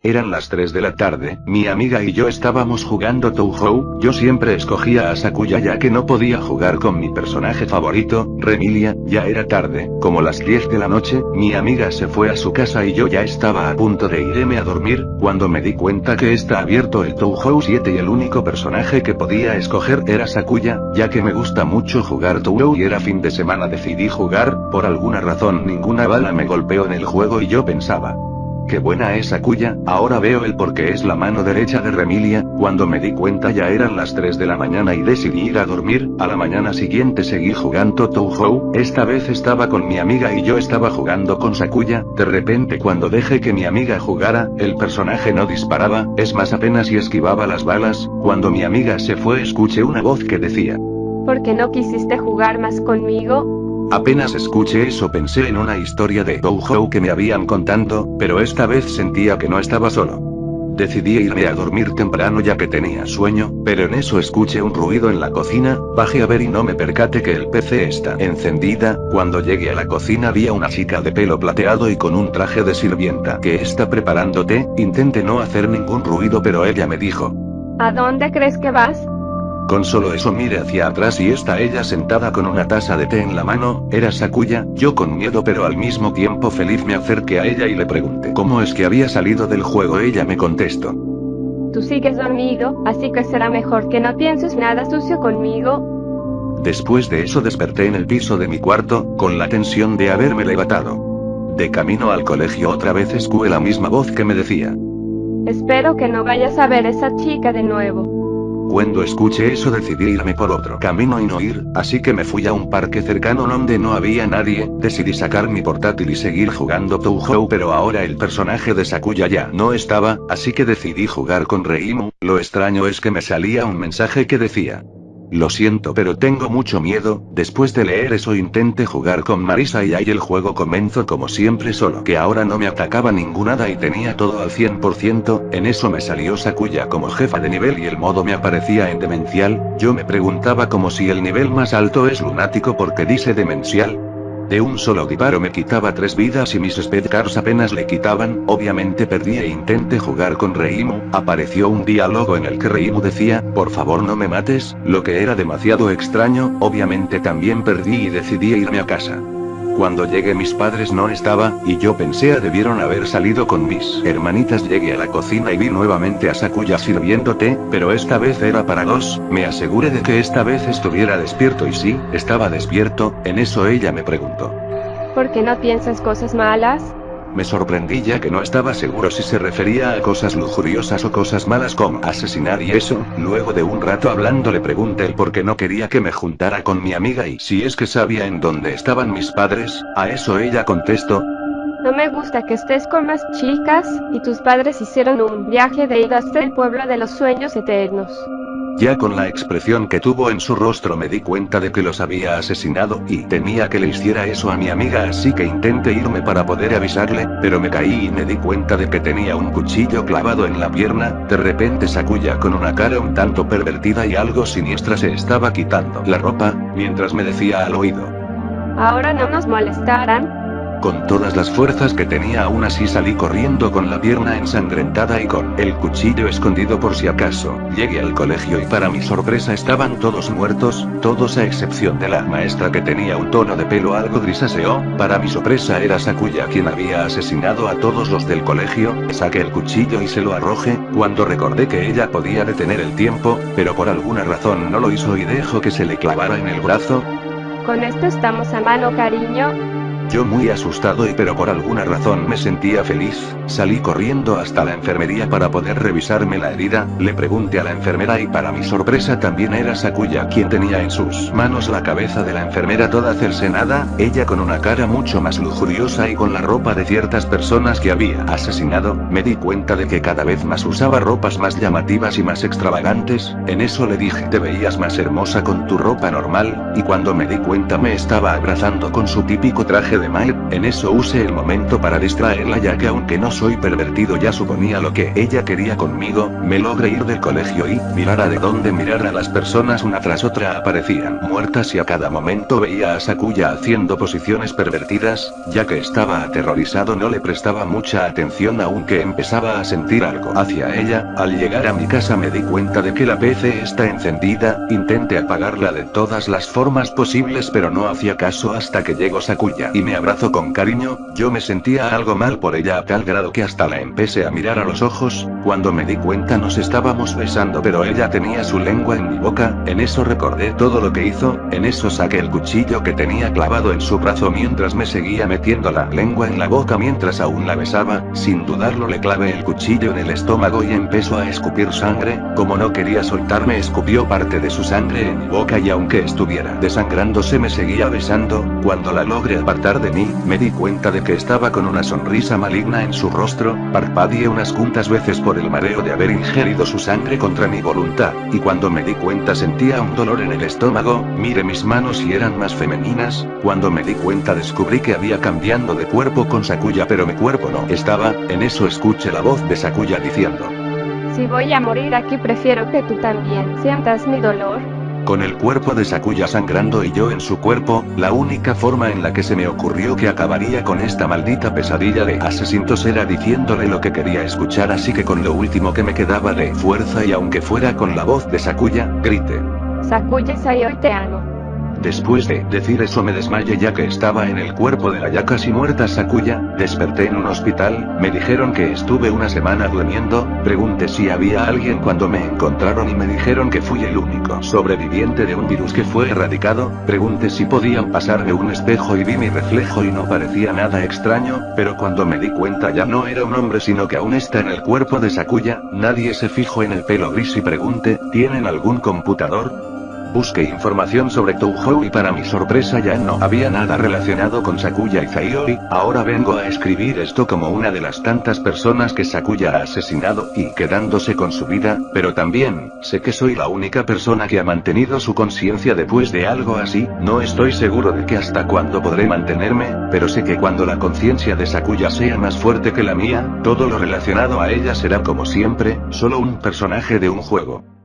Eran las 3 de la tarde, mi amiga y yo estábamos jugando Touhou, yo siempre escogía a Sakuya ya que no podía jugar con mi personaje favorito, Remilia, ya era tarde, como las 10 de la noche, mi amiga se fue a su casa y yo ya estaba a punto de irme a dormir, cuando me di cuenta que está abierto el Touhou 7 y el único personaje que podía escoger era Sakuya, ya que me gusta mucho jugar Touhou y era fin de semana decidí jugar, por alguna razón ninguna bala me golpeó en el juego y yo pensaba, Qué buena es Akuya, ahora veo el por qué es la mano derecha de Remilia, cuando me di cuenta ya eran las 3 de la mañana y decidí ir a dormir, a la mañana siguiente seguí jugando Touhou, esta vez estaba con mi amiga y yo estaba jugando con Sakuya, de repente cuando dejé que mi amiga jugara, el personaje no disparaba, es más apenas y esquivaba las balas, cuando mi amiga se fue escuché una voz que decía. ¿Por qué no quisiste jugar más conmigo? Apenas escuché eso pensé en una historia de Touhou que me habían contando, pero esta vez sentía que no estaba solo. Decidí irme a dormir temprano ya que tenía sueño, pero en eso escuché un ruido en la cocina, bajé a ver y no me percate que el PC está encendida, cuando llegué a la cocina vi a una chica de pelo plateado y con un traje de sirvienta que está preparando té, intenté no hacer ningún ruido pero ella me dijo. ¿A dónde crees que vas? Con solo eso mire hacia atrás y está ella sentada con una taza de té en la mano, era Sakuya, yo con miedo pero al mismo tiempo feliz me acerqué a ella y le pregunté cómo es que había salido del juego ella me contestó. Tú sigues dormido, así que será mejor que no pienses nada sucio conmigo. Después de eso desperté en el piso de mi cuarto, con la tensión de haberme levantado. De camino al colegio otra vez escué la misma voz que me decía. Espero que no vayas a ver esa chica de nuevo. Cuando escuché eso decidí irme por otro camino y no ir, así que me fui a un parque cercano donde no había nadie, decidí sacar mi portátil y seguir jugando Touhou pero ahora el personaje de Sakuya ya no estaba, así que decidí jugar con Reimu, lo extraño es que me salía un mensaje que decía, lo siento pero tengo mucho miedo, después de leer eso intenté jugar con Marisa y ahí el juego comenzó como siempre solo que ahora no me atacaba ninguna y tenía todo al 100%, en eso me salió Sakuya como jefa de nivel y el modo me aparecía en demencial, yo me preguntaba como si el nivel más alto es lunático porque dice demencial, de un solo disparo me quitaba tres vidas y mis speedcars apenas le quitaban, obviamente perdí e intenté jugar con Reimu, apareció un diálogo en el que Reimu decía, por favor no me mates, lo que era demasiado extraño, obviamente también perdí y decidí irme a casa. Cuando llegué mis padres no estaba, y yo pensé a debieron haber salido con mis hermanitas llegué a la cocina y vi nuevamente a Sakuya sirviendo té, pero esta vez era para dos, me aseguré de que esta vez estuviera despierto y sí, estaba despierto, en eso ella me preguntó. ¿Por qué no piensas cosas malas? Me sorprendí ya que no estaba seguro si se refería a cosas lujuriosas o cosas malas como asesinar y eso, luego de un rato hablando le pregunté por qué no quería que me juntara con mi amiga y si es que sabía en dónde estaban mis padres, a eso ella contestó, no me gusta que estés con más chicas, y tus padres hicieron un viaje de ida hasta el pueblo de los sueños eternos. Ya con la expresión que tuvo en su rostro me di cuenta de que los había asesinado y temía que le hiciera eso a mi amiga así que intenté irme para poder avisarle, pero me caí y me di cuenta de que tenía un cuchillo clavado en la pierna, de repente Sakuya con una cara un tanto pervertida y algo siniestra se estaba quitando la ropa, mientras me decía al oído. Ahora no nos molestarán, con todas las fuerzas que tenía aún así salí corriendo con la pierna ensangrentada y con el cuchillo escondido por si acaso. Llegué al colegio y para mi sorpresa estaban todos muertos, todos a excepción de la maestra que tenía un tono de pelo algo grisáceo, para mi sorpresa era Sakuya quien había asesinado a todos los del colegio, saqué el cuchillo y se lo arroje, cuando recordé que ella podía detener el tiempo, pero por alguna razón no lo hizo y dejó que se le clavara en el brazo. Con esto estamos a mano cariño, yo muy asustado y pero por alguna razón me sentía feliz, salí corriendo hasta la enfermería para poder revisarme la herida, le pregunté a la enfermera y para mi sorpresa también era Sakuya quien tenía en sus manos la cabeza de la enfermera toda cercenada, ella con una cara mucho más lujuriosa y con la ropa de ciertas personas que había asesinado, me di cuenta de que cada vez más usaba ropas más llamativas y más extravagantes, en eso le dije te veías más hermosa con tu ropa normal, y cuando me di cuenta me estaba abrazando con su típico traje de Mae, en eso use el momento para distraerla ya que aunque no soy pervertido ya suponía lo que ella quería conmigo, me logré ir del colegio y, mirara de donde mirara las personas una tras otra aparecían muertas y a cada momento veía a Sakuya haciendo posiciones pervertidas, ya que estaba aterrorizado no le prestaba mucha atención aunque empezaba a sentir algo hacia ella, al llegar a mi casa me di cuenta de que la PC está encendida, intenté apagarla de todas las formas posibles pero no hacía caso hasta que llegó Sakuya y me abrazó con cariño, yo me sentía algo mal por ella a tal grado que hasta la empecé a mirar a los ojos, cuando me di cuenta nos estábamos besando pero ella tenía su lengua en mi boca, en eso recordé todo lo que hizo, en eso saqué el cuchillo que tenía clavado en su brazo mientras me seguía metiendo la lengua en la boca mientras aún la besaba, sin dudarlo le clavé el cuchillo en el estómago y empezó a escupir sangre, como no quería soltarme escupió parte de su sangre en mi boca y aunque estuviera desangrándose me seguía besando, cuando la logré apartar de mí, me di cuenta de que estaba con una sonrisa maligna en su rostro, parpadeé unas cuantas veces por el mareo de haber ingerido su sangre contra mi voluntad, y cuando me di cuenta sentía un dolor en el estómago, mire mis manos y eran más femeninas, cuando me di cuenta descubrí que había cambiando de cuerpo con Sakuya pero mi cuerpo no estaba, en eso escuché la voz de Sakuya diciendo. Si voy a morir aquí prefiero que tú también sientas mi dolor. Con el cuerpo de Sakuya sangrando y yo en su cuerpo, la única forma en la que se me ocurrió que acabaría con esta maldita pesadilla de asesinos era diciéndole lo que quería escuchar así que con lo último que me quedaba de fuerza y aunque fuera con la voz de Sakuya, grité. Sakuya Sayo te amo. Después de decir eso me desmayé ya que estaba en el cuerpo de la ya casi muerta Sakuya, desperté en un hospital, me dijeron que estuve una semana durmiendo, pregunté si había alguien cuando me encontraron y me dijeron que fui el único sobreviviente de un virus que fue erradicado, pregunté si podían pasarme un espejo y vi mi reflejo y no parecía nada extraño, pero cuando me di cuenta ya no era un hombre sino que aún está en el cuerpo de Sakuya, nadie se fijó en el pelo gris y pregunté, ¿tienen algún computador? Busqué información sobre Touhou y para mi sorpresa ya no había nada relacionado con Sakuya y Zaioi, ahora vengo a escribir esto como una de las tantas personas que Sakuya ha asesinado y quedándose con su vida, pero también, sé que soy la única persona que ha mantenido su conciencia después de algo así, no estoy seguro de que hasta cuándo podré mantenerme, pero sé que cuando la conciencia de Sakuya sea más fuerte que la mía, todo lo relacionado a ella será como siempre, solo un personaje de un juego.